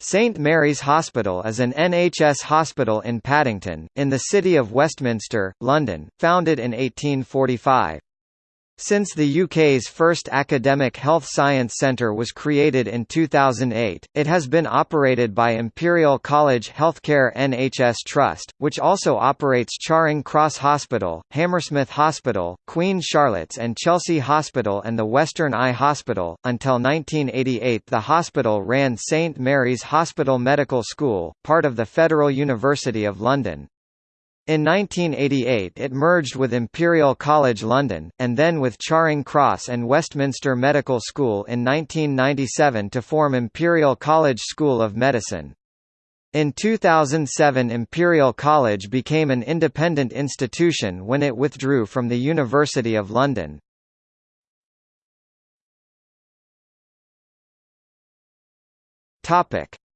St Mary's Hospital is an NHS hospital in Paddington, in the City of Westminster, London, founded in 1845. Since the UK's first academic health science centre was created in 2008, it has been operated by Imperial College Healthcare NHS Trust, which also operates Charing Cross Hospital, Hammersmith Hospital, Queen Charlotte's and Chelsea Hospital and the Western Eye Hospital. Until 1988, the hospital ran St Mary's Hospital Medical School, part of the Federal University of London. In 1988 it merged with Imperial College London, and then with Charing Cross and Westminster Medical School in 1997 to form Imperial College School of Medicine. In 2007 Imperial College became an independent institution when it withdrew from the University of London.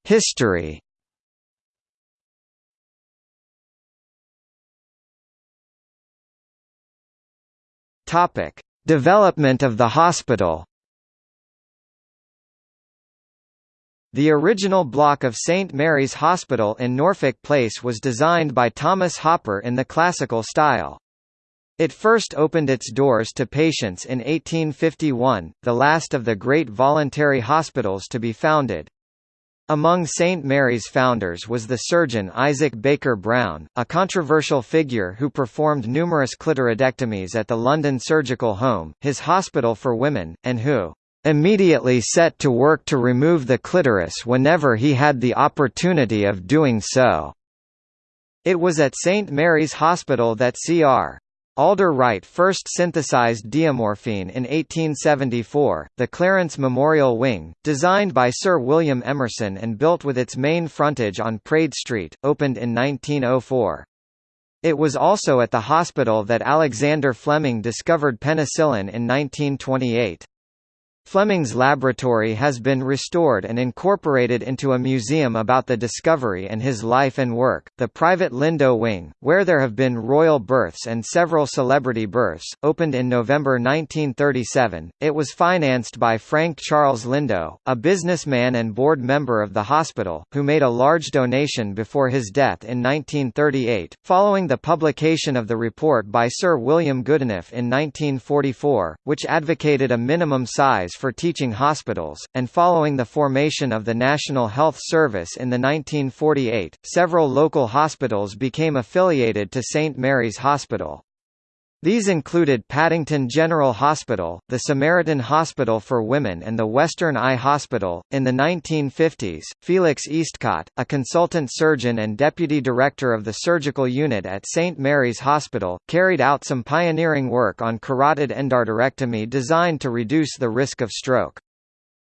History Topic: Development of the hospital. The original block of St Mary's Hospital in Norfolk Place was designed by Thomas Hopper in the classical style. It first opened its doors to patients in 1851, the last of the great voluntary hospitals to be founded. Among St. Mary's founders was the surgeon Isaac Baker Brown, a controversial figure who performed numerous clitoridectomies at the London Surgical Home, his hospital for women, and who immediately set to work to remove the clitoris whenever he had the opportunity of doing so. It was at St. Mary's Hospital that Cr. Alder Wright first synthesized diamorphine in 1874. The Clarence Memorial Wing, designed by Sir William Emerson and built with its main frontage on Praed Street, opened in 1904. It was also at the hospital that Alexander Fleming discovered penicillin in 1928. Fleming's laboratory has been restored and incorporated into a museum about the discovery and his life and work. The private Lindo Wing, where there have been royal births and several celebrity births, opened in November 1937. It was financed by Frank Charles Lindo, a businessman and board member of the hospital, who made a large donation before his death in 1938. Following the publication of the report by Sir William Goodenough in 1944, which advocated a minimum size for teaching hospitals, and following the formation of the National Health Service in the 1948, several local hospitals became affiliated to St Mary's Hospital. These included Paddington General Hospital, the Samaritan Hospital for Women and the Western Eye Hospital. In the 1950s, Felix Eastcott, a consultant surgeon and deputy director of the surgical unit at St. Mary's Hospital, carried out some pioneering work on carotid endarterectomy designed to reduce the risk of stroke.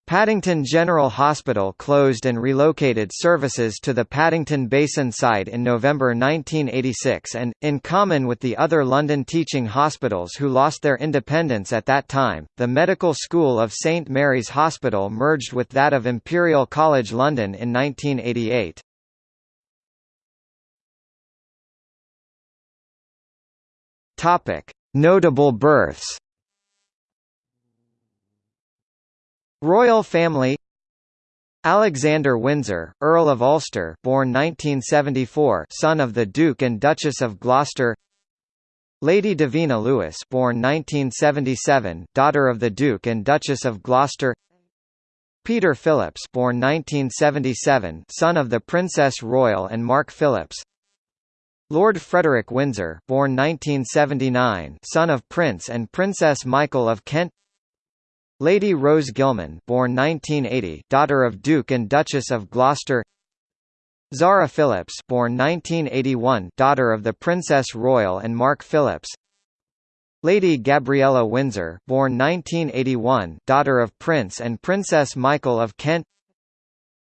Paddington General Hospital closed and relocated services to the Paddington Basin site in November 1986 and, in common with the other London teaching hospitals who lost their independence at that time, the Medical School of St Mary's Hospital merged with that of Imperial College London in 1988. Notable births Royal family Alexander Windsor, Earl of Ulster, born 1974, son of the Duke and Duchess of Gloucester. Lady Davina Lewis, born 1977, daughter of the Duke and Duchess of Gloucester. Peter Phillips, born 1977, son of the Princess Royal and Mark Phillips. Lord Frederick Windsor, born 1979, son of Prince and Princess Michael of Kent. Lady Rose Gilman born 1980, daughter of Duke and Duchess of Gloucester. Zara Phillips born 1981, daughter of the Princess Royal and Mark Phillips. Lady Gabriella Windsor born 1981, daughter of Prince and Princess Michael of Kent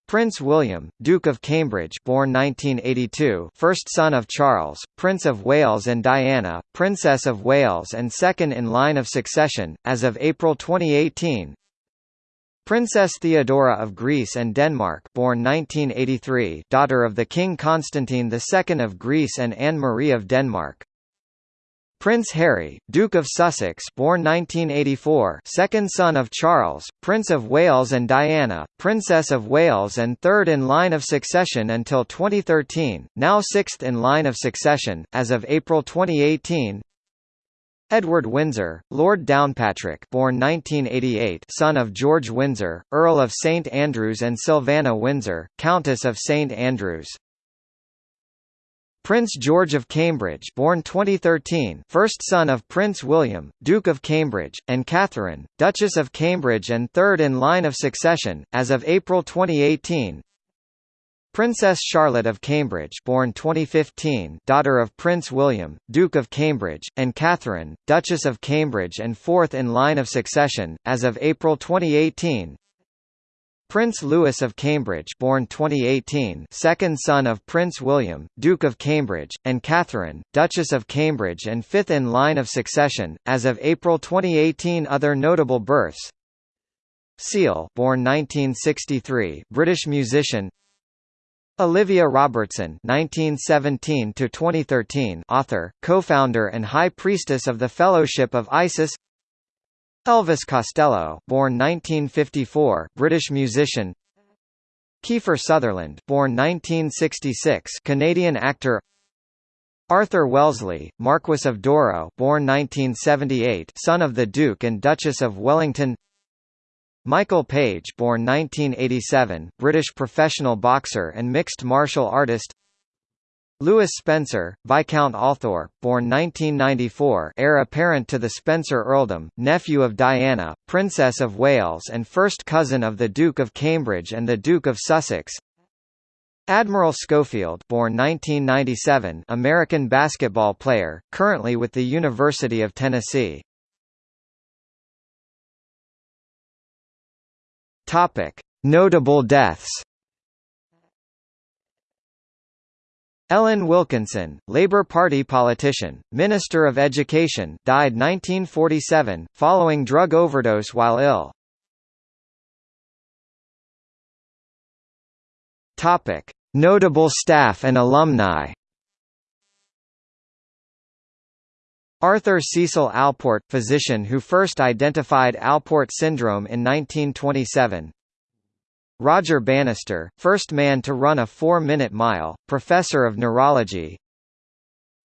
Prince William, Duke of Cambridge born 1982 first son of Charles, Prince of Wales and Diana, Princess of Wales and second in line of succession, as of April 2018 Princess Theodora of Greece and Denmark born 1983 daughter of the King Constantine II of Greece and Anne-Marie of Denmark Prince Harry, Duke of Sussex born 1984 second son of Charles, Prince of Wales and Diana, Princess of Wales and third in line of succession until 2013, now sixth in line of succession, as of April 2018 Edward Windsor, Lord Downpatrick born 1988 son of George Windsor, Earl of St Andrews and Sylvana Windsor, Countess of St Andrews Prince George of Cambridge born 2013 first son of Prince William, Duke of Cambridge, and Catherine, Duchess of Cambridge and third in line of succession, as of April 2018 Princess Charlotte of Cambridge born 2015 daughter of Prince William, Duke of Cambridge, and Catherine, Duchess of Cambridge and fourth in line of succession, as of April 2018 Prince Louis of Cambridge born 2018 second son of Prince William, Duke of Cambridge, and Catherine, Duchess of Cambridge and fifth in line of succession, as of April 2018 Other notable births. Seal born 1963 British musician. Olivia Robertson 1917 author, co-founder and High Priestess of the Fellowship of Isis Elvis Costello, born 1954, British musician. Kiefer Sutherland, born 1966, Canadian actor. Arthur Wellesley, Marquess of Douro, born 1978, son of the Duke and Duchess of Wellington. Michael Page, born 1987, British professional boxer and mixed martial artist. Louis Spencer, Viscount Althorp, born 1994 heir apparent to the Spencer earldom, nephew of Diana, Princess of Wales and first cousin of the Duke of Cambridge and the Duke of Sussex. Admiral Schofield born 1997 American basketball player, currently with the University of Tennessee. Notable deaths Ellen Wilkinson, Labour Party politician, Minister of Education died 1947, following drug overdose while ill. Topic: Notable staff and alumni. Arthur Cecil Alport, physician who first identified Alport syndrome in 1927 Roger Bannister, first man to run a four-minute mile, professor of neurology.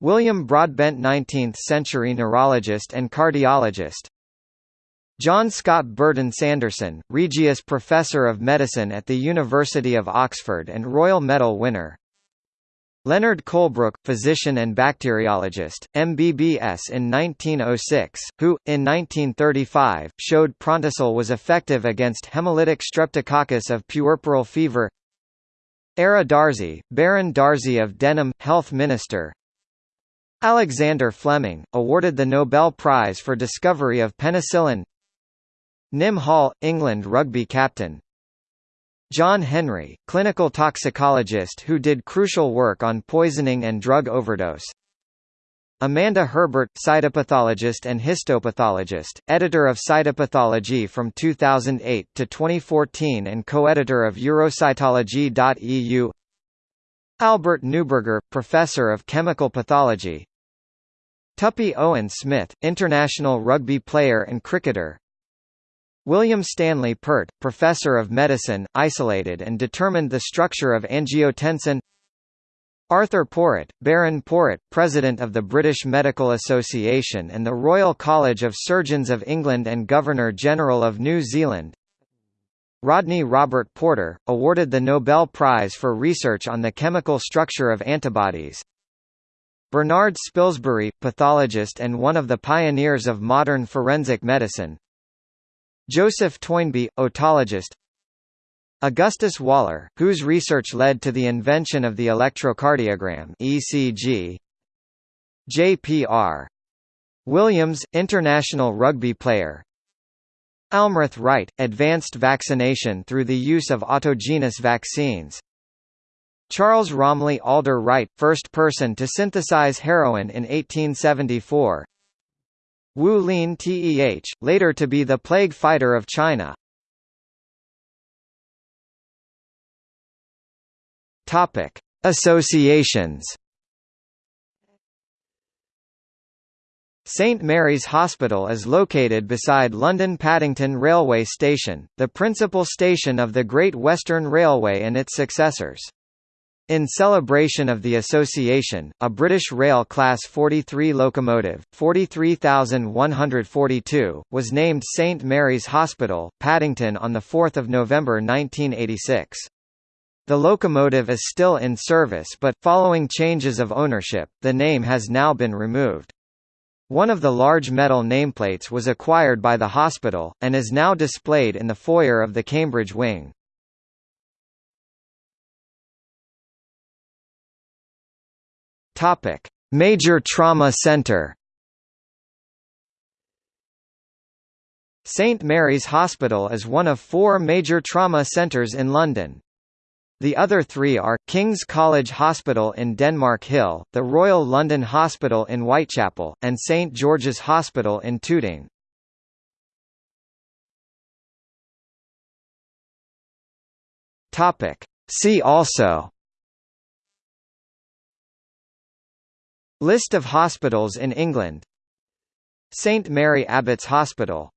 William Broadbent 19th-century neurologist and cardiologist. John Scott Burdon Sanderson, Regius Professor of Medicine at the University of Oxford and Royal Medal winner Leonard Colebrook, physician and bacteriologist, MBBS in 1906, who, in 1935, showed Prontosil was effective against hemolytic streptococcus of puerperal fever. Ara Darzi, Baron Darzi of Denham, Health Minister. Alexander Fleming, awarded the Nobel Prize for discovery of penicillin. Nim Hall, England rugby captain John Henry, clinical toxicologist who did crucial work on poisoning and drug overdose. Amanda Herbert, cytopathologist and histopathologist, editor of Cytopathology from 2008 to 2014 and co-editor of Eurocytology.eu Albert Neuberger, professor of chemical pathology. Tuppy Owen Smith, international rugby player and cricketer William Stanley Peart, professor of medicine, isolated and determined the structure of angiotensin. Arthur Porritt, Baron Porritt, President of the British Medical Association and the Royal College of Surgeons of England and Governor-General of New Zealand. Rodney Robert Porter, awarded the Nobel Prize for research on the chemical structure of antibodies. Bernard Spilsbury, pathologist and one of the pioneers of modern forensic medicine Joseph Toynbee, otologist. Augustus Waller, whose research led to the invention of the electrocardiogram ECG J.P.R. Williams, international rugby player. Almroth Wright, advanced vaccination through the use of autogenous vaccines. Charles Romley Alder Wright, first person to synthesize heroin in 1874 Wu Lien Teh, later to be the plague fighter of China. Topic: Associations. St Mary's Hospital is located beside London Paddington Railway Station, the principal station of the Great Western Railway and its successors. In celebration of the association, a British Rail Class 43 locomotive, 43142, was named St Mary's Hospital, Paddington on 4 November 1986. The locomotive is still in service but, following changes of ownership, the name has now been removed. One of the large metal nameplates was acquired by the hospital, and is now displayed in the foyer of the Cambridge wing. Major Trauma Centre St Mary's Hospital is one of four major trauma centres in London. The other three are, King's College Hospital in Denmark Hill, the Royal London Hospital in Whitechapel, and St George's Hospital in Tooting. See also List of hospitals in England. St Mary Abbots Hospital